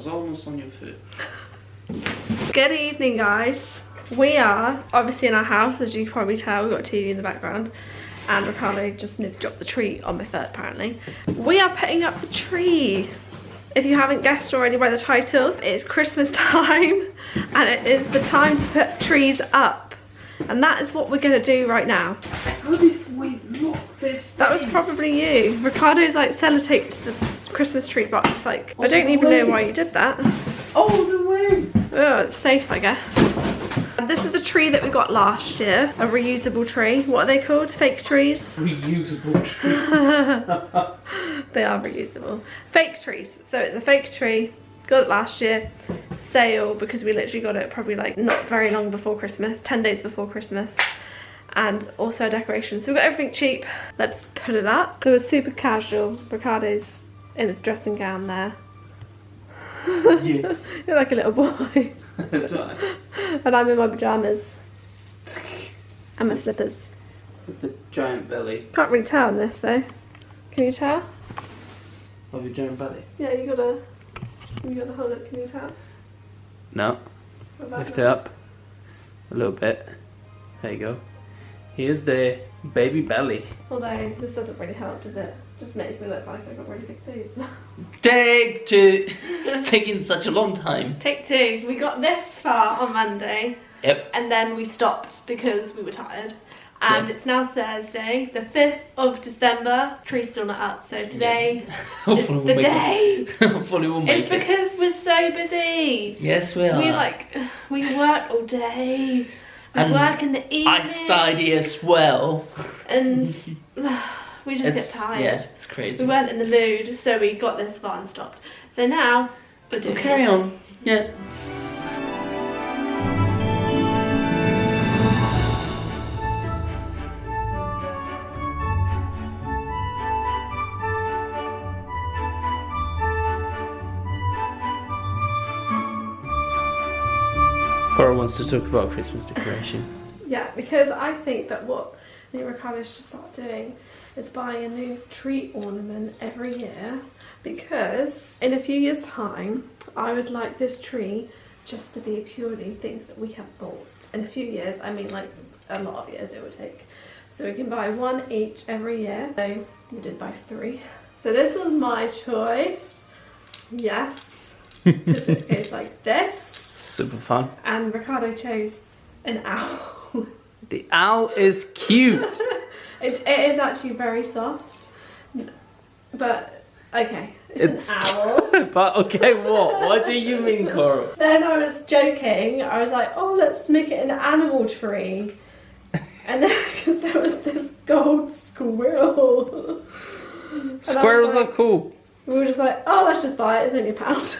was almost on your foot. Good evening, guys. We are obviously in our house, as you can probably tell. We've got a TV in the background. And Ricardo just nearly dropped the tree on my foot, apparently. We are putting up the tree. If you haven't guessed already by the title, it's Christmas time. And it is the time to put trees up. And that is what we're going to do right now. How did we knock this That was probably you. Ricardo's like sellotaped the Christmas tree box. Like, I don't even know why you did that. Oh, All the way! Oh, it's safe, I guess. And This is the tree that we got last year, a reusable tree. What are they called? Fake trees? Reusable tree. They are reusable. Fake trees. So it's a fake tree. Got it last year. Sale because we literally got it probably like not very long before Christmas, 10 days before Christmas. And also a decoration. So we got everything cheap. Let's put it up. So it's super casual. Ricardo's in his dressing gown there. yes. You're like a little boy. and I'm in my pyjamas and my slippers. With the giant belly. Can't really tell on this though. Can you tell? Of your giant belly? Yeah, you gotta, you gotta hold it. Can you tell? No. Lift it up. A little bit. There you go. Here's the baby belly. Although this doesn't really help, does it? Just makes me look like I've got really big boobs. Take two. it's taking such a long time. Take two. We got this far on Monday, Yep. and then we stopped because we were tired. And Yeah. it's now Thursday, the 5th of December. Tree's still not up, so today is Hopefully we'll the make day. it. Hopefully we'll make It's it. because we're so busy. Yes, we are. We like, we work all day. We And work in the evening. I study as well. And we just It's- get tired. Yeah, it's crazy. We weren't in the mood, so we got this far and stopped. So now we're doing We'll carry on. Yeah. Coral wants to talk about Christmas decoration. Yeah, because I think that what me and Ricardo should start doing is buying a new tree ornament every year because in a few years' time, I would like this tree just to be purely things that we have bought. In a few years, I mean like a lot of years it would take. So we can buy one each every year. So we did buy three. So this was my choice. Yes. Because it goes like this. Super fun. And Ricardo chose an owl. The owl is cute. It, it is actually very soft, but okay, it's, It's an owl. but okay, what? What do you mean, Coral? then I was joking. I was like, "Oh, let's make it an animal tree," and then because there was this gold squirrel, And Squirrels like- are cool. we were just like, "Oh, let's just buy it. It's only a pound."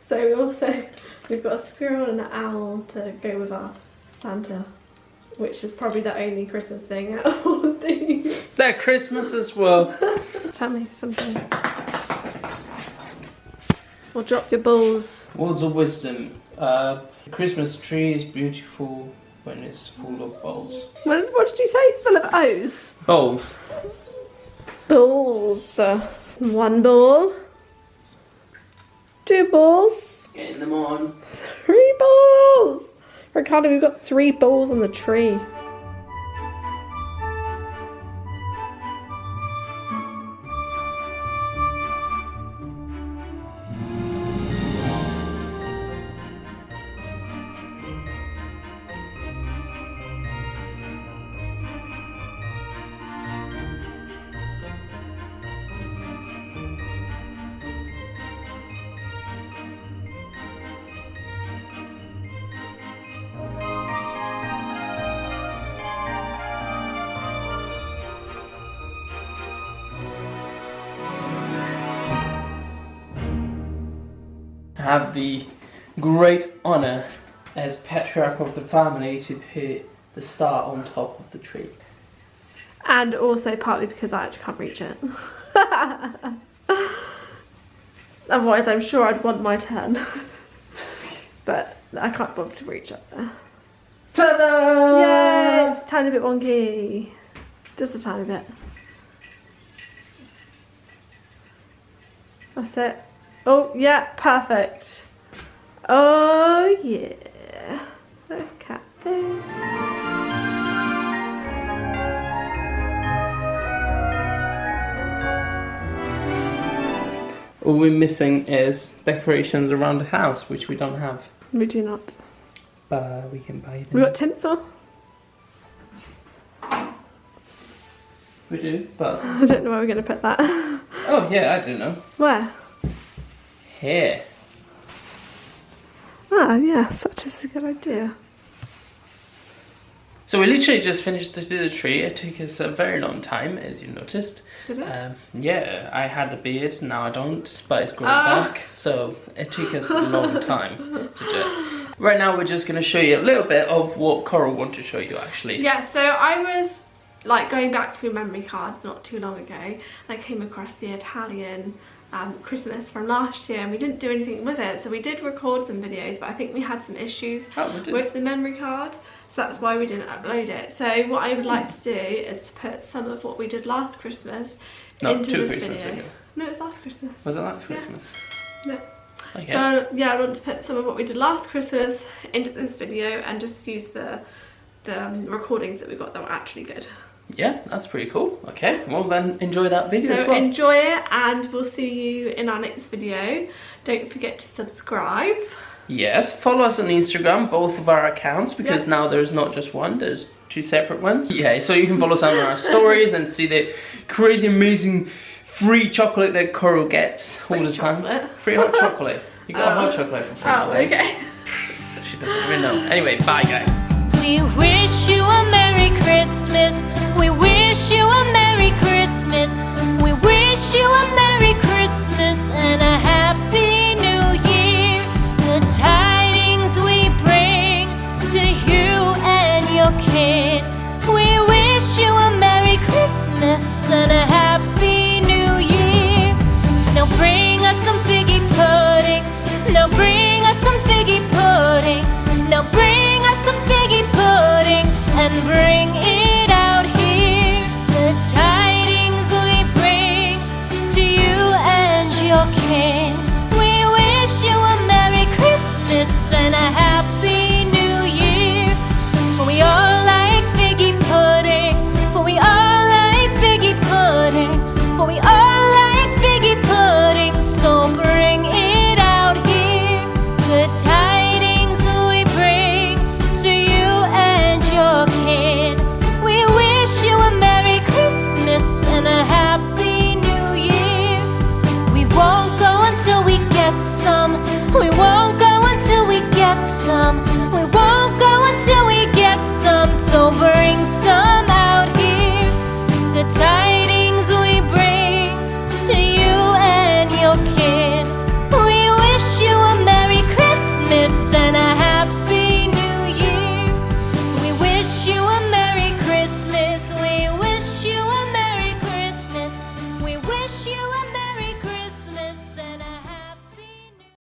so we also we've got a squirrel and an owl to go with our Santa, which is probably the only Christmas thing out of all of these. They're Christmas as well. Tell me something. Or drop your balls. Words of wisdom. Uh, the Christmas tree is beautiful when it's full of balls. What, what did you say? Full of O's? Balls. Balls. One ball. Two balls. Getting them on. Three balls. Ricardo, we've got three balls on the tree. Have the great honour as patriarch of the family to put the star on top of the tree. And also partly because I actually can't reach it. Otherwise, I'm sure I'd want my turn. but I can't bother to reach up there. Ta-da! Yes, tiny bit wonky. Just a tiny bit. That's it. Oh, yeah, perfect. Oh, yeah. Look at this. All we're missing is decorations around the house, which we don't have. We do not. But we can buy We got tinsel. We do, but I don't know where we're going to put that. oh yeah, I don't know. Where? Here. Ah, yes, that is a good idea. So we literally just finished to do the tree. It took us a very long time, as you noticed. Did it? Um, yeah, I had the beard, now I don't, but it's growing Ah. back. So it took us a long time to do it. Right now, we're just going to show you a little bit of what Coral want to show you actually. Yeah, so I was like going back through memory cards not too long ago and I came across the Italian um, Christmas from last year and we didn't do anything with it so we did record some videos but I think we had some issues Oh, with the memory card so that's why we didn't upload it so what I would like to do is to put some of what we did last Christmas No, into this Christmas video ago. no it was last Christmas Was it last Yeah. Christmas? No. Okay. so yeah, I want to put some of what we did last Christmas into this video and just use the the um, recordings that we got that were actually good. Yeah, that's pretty cool. Okay, well then enjoy that video So as well. enjoy it and we'll see you in our next video. Don't forget to subscribe. Yes, follow us on Instagram, both of our accounts, because Yeah. now there's not just one, there's two separate ones. Yeah, so you can follow some of our stories and see the crazy, amazing free chocolate that Coral gets all Free the time. chocolate? Free hot chocolate. You got Oh. hot chocolate for French Oh, okay. She doesn't even know. Anyway, bye guys. We wish you a Merry Christmas. We wish you a Merry your